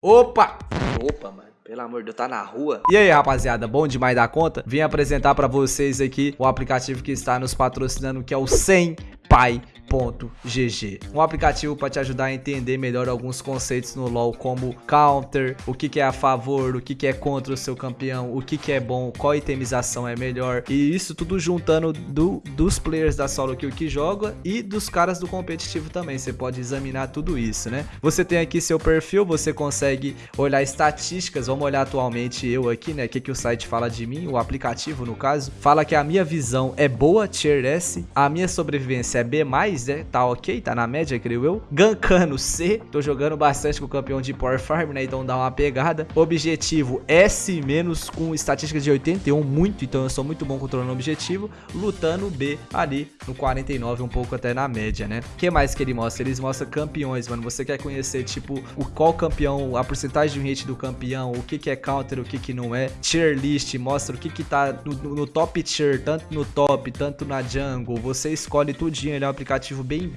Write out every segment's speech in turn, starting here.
Opa! Opa, mano. Pelo amor de Deus, tá na rua? E aí, rapaziada, bom demais da conta? Vim apresentar pra vocês aqui o aplicativo que está nos patrocinando, que é o 100 Pai GG. Um aplicativo para te ajudar a entender melhor alguns conceitos no LoL, como counter, o que, que é a favor, o que, que é contra o seu campeão, o que, que é bom, qual itemização é melhor. E isso tudo juntando do, dos players da solo kill que joga e dos caras do competitivo também. Você pode examinar tudo isso, né? Você tem aqui seu perfil, você consegue olhar estatísticas. Vamos olhar atualmente eu aqui, né? O que, que o site fala de mim, o aplicativo no caso. Fala que a minha visão é boa, tier S, a minha sobrevivência é B+, né? Tá ok, tá na média, creio eu. Gankano C, tô jogando bastante com o campeão de Power Farm, né? Então dá uma pegada. Objetivo S- com estatística de 81, muito, então eu sou muito bom controlando o objetivo. Lutando B ali no 49, um pouco até na média, né? O que mais que ele mostra? Eles mostram campeões, mano. Você quer conhecer, tipo, o qual campeão, a porcentagem de hit do campeão, o que que é counter, o que que não é. Tier list, mostra o que que tá no, no top tier, tanto no top, tanto na jungle. Você escolhe tudinho, ele é um aplicativo bem,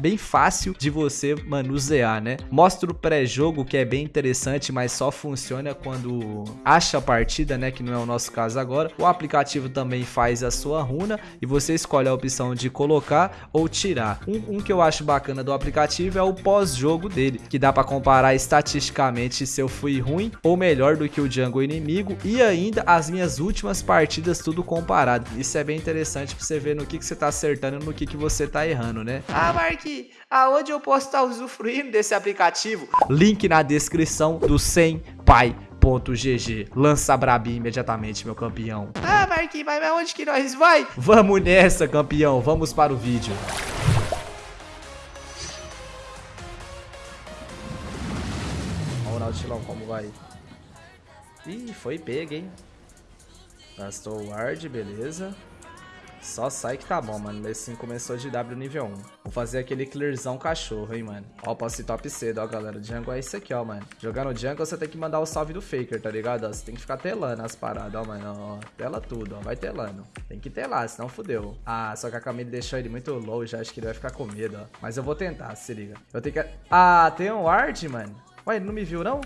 bem fácil de você manusear, né? Mostra o pré-jogo, que é bem interessante, mas só funciona quando acha a partida, né? Que não é o nosso caso agora. O aplicativo também faz a sua runa e você escolhe a opção de colocar ou tirar. Um, um que eu acho bacana do aplicativo é o pós-jogo dele, que dá para comparar estatisticamente se eu fui ruim ou melhor do que o jungle inimigo e ainda as minhas últimas partidas tudo comparado. Isso é bem interessante para você ver no que, que você tá acertando e no que, que você tá errando, né? Ah, Mark, aonde eu posso estar usufruindo desse aplicativo? Link na descrição do 100 pai GG. Lança Brabi imediatamente, meu campeão. Ah, Marquinhos, mas onde que nós vai? Vamos nessa, campeão. Vamos para o vídeo. Olha o Nautilão como vai. Ih, foi pego, hein? Gastou o ward, beleza. Só sai que tá bom, mano. Esse sim começou de W nível 1. Vou fazer aquele clearzão cachorro, hein, mano. Ó, posso ir top cedo, ó, galera. Jungle é isso aqui, ó, mano. Jogando jungle, você tem que mandar o salve do Faker, tá ligado? Ó, você tem que ficar telando as paradas, ó, mano. Ó, tela tudo, ó. Vai telando. Tem que telar, senão fudeu. Ah, só que a Camille deixou ele muito low já. Acho que ele vai ficar com medo, ó. Mas eu vou tentar, se liga. Eu tenho que... Ah, tem um ward, mano. Ué, ele não me viu, não?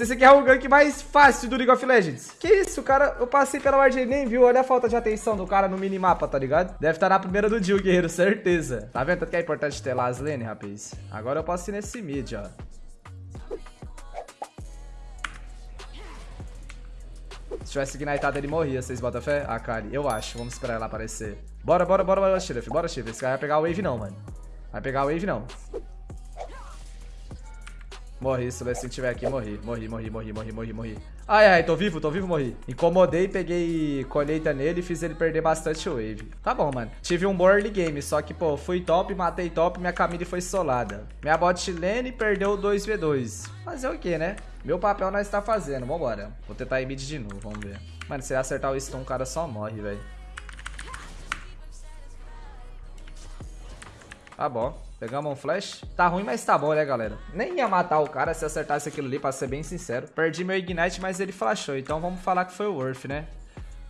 Esse aqui é o gank mais fácil do League of Legends. Que isso, cara? Eu passei pela ward e nem viu. Olha a falta de atenção do cara no minimapa, tá ligado? Deve estar tá na primeira do Jill, guerreiro, certeza. Tá vendo? Tanto que é importante ter lá as lane, rapaz. Agora eu posso ir nesse mid, ó. Se tivesse ignitado, ele morria. Vocês botam fé? Ah, Kali, eu acho. Vamos esperar ela aparecer. Bora, bora, bora, bora, Sheriff. Bora, Sheriff. Esse cara vai pegar o wave, não, mano. Vai pegar o wave, não. Morri, se o Lessin tiver aqui, morri. Morri, morri, morri, morri, morri, morri. Ai, ai, tô vivo, tô vivo, morri. Incomodei, peguei colheita nele e fiz ele perder bastante wave. Tá bom, mano. Tive um bom early game, só que, pô, fui top, matei top, minha Camille foi solada. Minha bot lane perdeu 2v2. Fazer o quê, né? Meu papel nós tá fazendo, vambora. Vou tentar ir mid de novo, vamos ver. Mano, se acertar o stun, o cara só morre, velho. Tá bom. Pegamos um flash. Tá ruim, mas tá bom, né, galera? Nem ia matar o cara se acertasse aquilo ali, pra ser bem sincero. Perdi meu Ignite, mas ele flashou. Então vamos falar que foi o Worth, né?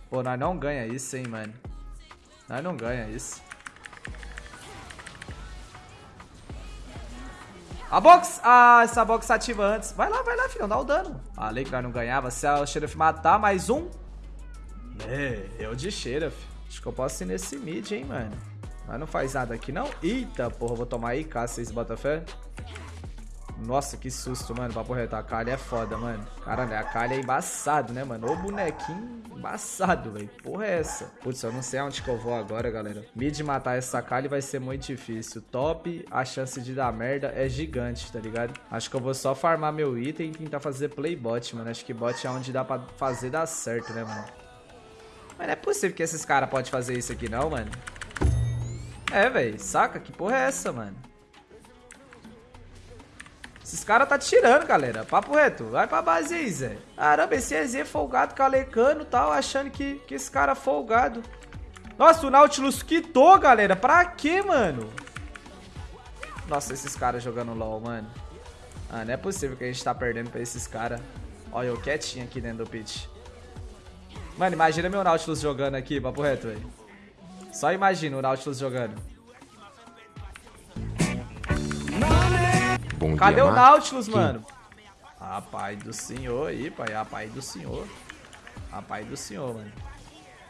Pô, nós não ganha isso, hein, mano. Nós não ganha isso. A box! Ah, essa box ativa antes. Vai lá, vai lá, filhão. Dá o dano. Falei que nós não ganhava. Se a Sheriff matar, mais um. É, eu de Sheriff. Acho que eu posso ir nesse mid, hein, mano. Mas não faz nada aqui, não. Eita, porra, vou tomar aí, caça vocês botam fé. Nossa, que susto, mano. Papo reto, a Kali é foda, mano. Caralho, a Kali é embaçado, né, mano? Ô bonequinho embaçado, velho. Porra é essa? Putz, eu não sei aonde que eu vou agora, galera. Mid matar essa Kali vai ser muito difícil. Top, a chance de dar merda é gigante, tá ligado? Acho que eu vou só farmar meu item e tentar fazer playbot, mano. Acho que bot é onde dá pra fazer dar certo, né, mano? Mas não é possível que esses caras podem fazer isso aqui, não, mano. É, velho. Saca? Que porra é essa, mano? Esses caras tá tirando, galera. Papo reto. Vai pra base aí, Zé. Caramba, esse EZ folgado, calecando e tal, achando que, que esse cara é folgado. Nossa, o Nautilus quitou, galera. Pra quê, mano? Nossa, esses caras jogando LOL, mano. Ah, não é possível que a gente tá perdendo pra esses caras. Olha, eu quietinho aqui dentro do pitch. Mano, imagina meu Nautilus jogando aqui, papo reto, velho. Só imagina o Nautilus jogando. Bom Cadê dia, o. Nautilus, mano? Ah, pai do senhor aí, pai. Ah, pai do senhor. Ah, pai do senhor, mano.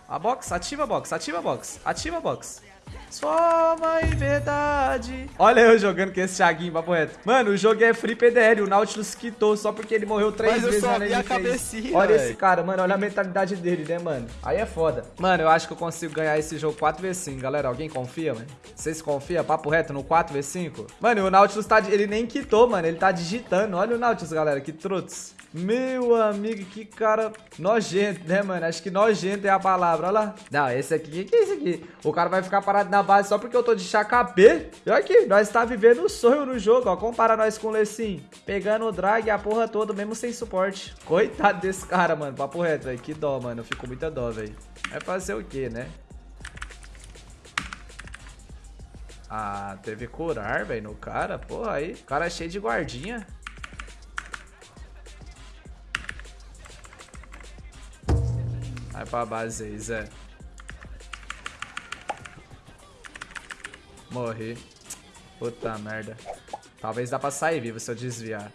A box, ativa a box, ativa a box, ativa a box. Sua mãe, verdade. Olha eu jogando com esse Thiaguinho, papo reto. Mano, o jogo é free PDL. O Nautilus quitou só porque ele morreu três Mas eu vezes só vi a cabecinha, Olha véi. esse cara, mano. Olha a mentalidade dele, né, mano? Aí é foda. Mano, eu acho que eu consigo ganhar esse jogo 4v5, galera. Alguém confia, mano? Vocês confiam? Papo reto no 4v5? Mano, o Nautilus tá. Ele nem quitou, mano. Ele tá digitando. Olha o Nautilus, galera. Que trutos. Meu amigo, que cara nojento, né, mano? Acho que nojento é a palavra, olha lá. Não, esse aqui, o que é esse aqui? O cara vai ficar parado na base só porque eu tô de chacapê. E olha aqui, nós tá vivendo o sonho no jogo, ó. Compara nós com o Lecim. Pegando o drag a porra toda, mesmo sem suporte. Coitado desse cara, mano. Papo reto, velho. Que dó, mano. Eu fico com muita dó, velho. Vai fazer o quê, né? Ah, teve curar, velho, no cara. Porra, aí. O cara é cheio de guardinha. Vai pra base aí, Zé. Morri. Puta merda. Talvez dá pra sair vivo se eu desviar.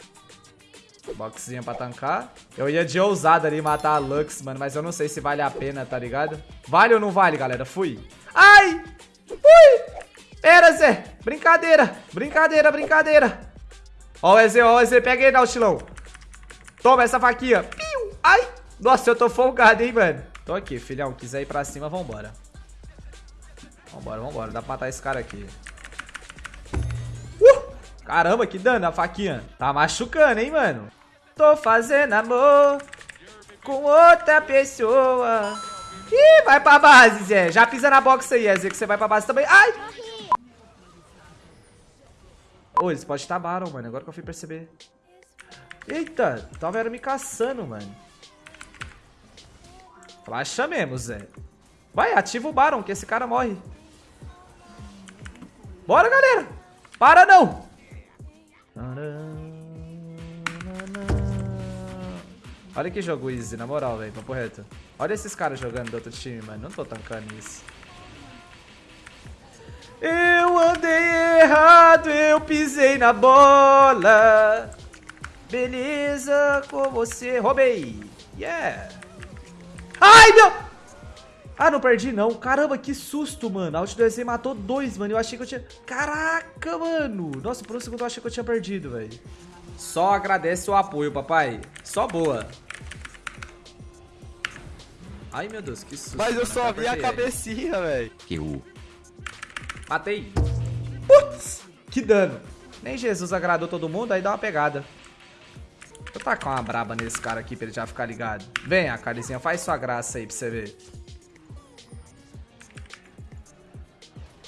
Boxzinha pra tancar. Eu ia de ousada ali matar a Lux, mano, mas eu não sei se vale a pena, tá ligado? Vale ou não vale, galera? Fui. Ai! Fui! Pera, Zé! Brincadeira! Brincadeira, brincadeira! Ó o EZ, ó o EZ, pega aí, Nautilão. Toma essa faquinha. Ai! Nossa, eu tô folgado, hein, mano. Tô aqui, filhão. Quiser ir pra cima, vambora. Vambora, vambora. Dá pra matar esse cara aqui. Uh! Caramba, que dano a faquinha. Tá machucando, hein, mano. Tô fazendo amor com outra pessoa. Ih, vai pra base, Zé. Já pisa na box aí, Zé, que você vai pra base também. Ai! Ô, eles podem estar Baron, mano. Agora que eu fui perceber. Eita, tava era me caçando, mano. Flasha mesmo, Zé. Vai, ativa o Baron, que esse cara morre. Bora, galera. Para não. Olha que jogo easy, na moral, velho. Papo reto. Olha esses caras jogando do outro time, mano. Não tô tancando isso. Eu andei errado, eu pisei na bola. Beleza com você. Roubei. Yeah. Ai, meu... Ah, não perdi não. Caramba, que susto, mano. A ult do EZ matou dois, mano. Eu achei que eu tinha... Caraca, mano. Nossa, por um segundo eu achei que eu tinha perdido, velho. Só agradece o apoio, papai. Só boa. Ai, meu Deus, que susto. Mas eu mano. só vi a cabecinha, velho. Que o Matei. Putz, que dano. Nem Jesus agradou todo mundo, aí dá uma pegada. Vou tacar uma braba nesse cara aqui pra ele já ficar ligado. Vem, a carizinha, faz sua graça aí pra você ver.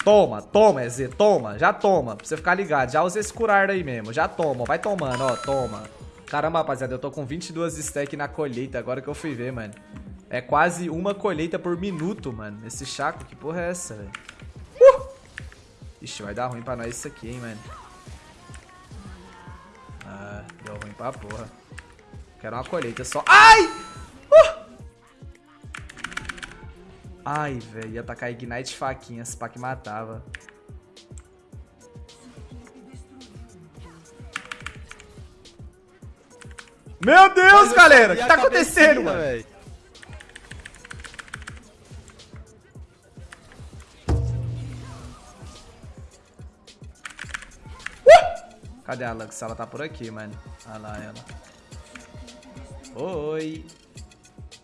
Toma, toma, EZ, toma, já toma, pra você ficar ligado. Já usa esse curar aí mesmo, já toma, vai tomando, ó, toma. Caramba, rapaziada, eu tô com 22 stack na colheita, agora que eu fui ver, mano. É quase uma colheita por minuto, mano. Esse chaco, que porra é essa, velho? Ixi, vai dar ruim pra nós isso aqui, hein, mano. Ah, deu ruim pra porra. Quero uma colheita só. Ai! Ai, velho, ia tacar Ignite faquinha, se pá que matava. Meu Deus, Mas galera! O que tá acontecendo, mano? velho. Cadê a Lux? Ela tá por aqui, mano. Olha lá ela. Oi.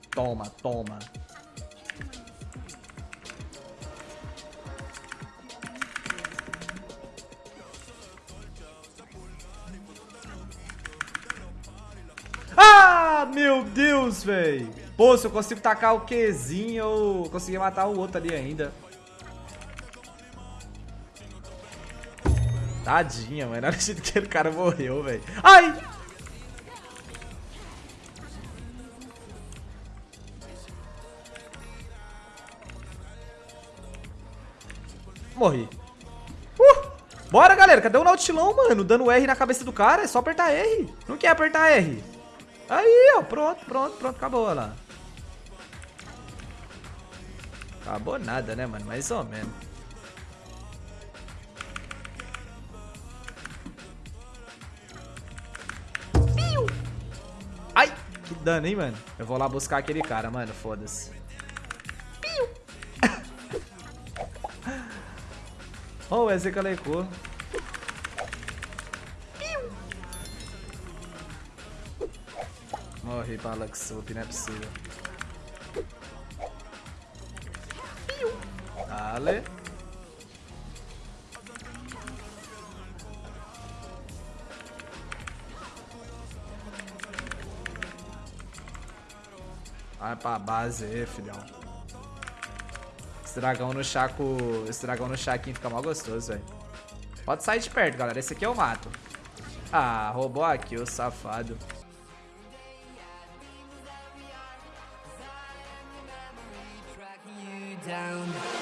Toma, toma. Ah, meu Deus, velho. Pô, se eu consigo tacar o Qzinho, eu consegui matar o outro ali ainda. Tadinha, mano. O jeito que o cara morreu, velho. Ai! Morri. Uh! Bora, galera. Cadê o Nautilão, mano? Dando R na cabeça do cara. É só apertar R. Não quer apertar R. Aí, ó, pronto, pronto, pronto, acabou, lá. Acabou nada, né, mano? Mais ou menos. Ai, que dano, hein, mano? Eu vou lá buscar aquele cara, mano, foda-se. Ó, oh, o EZ. Morri pra Luxup, não é possível. Dale. Vai pra base aí, filhão. Esse dragão no chaco. Esse dragão no chaquinho fica mal gostoso, velho. Pode sair de perto, galera. Esse aqui eu mato. Ah, roubou aqui, o safado. Down